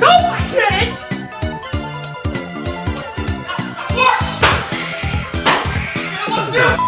No, I didn't! What?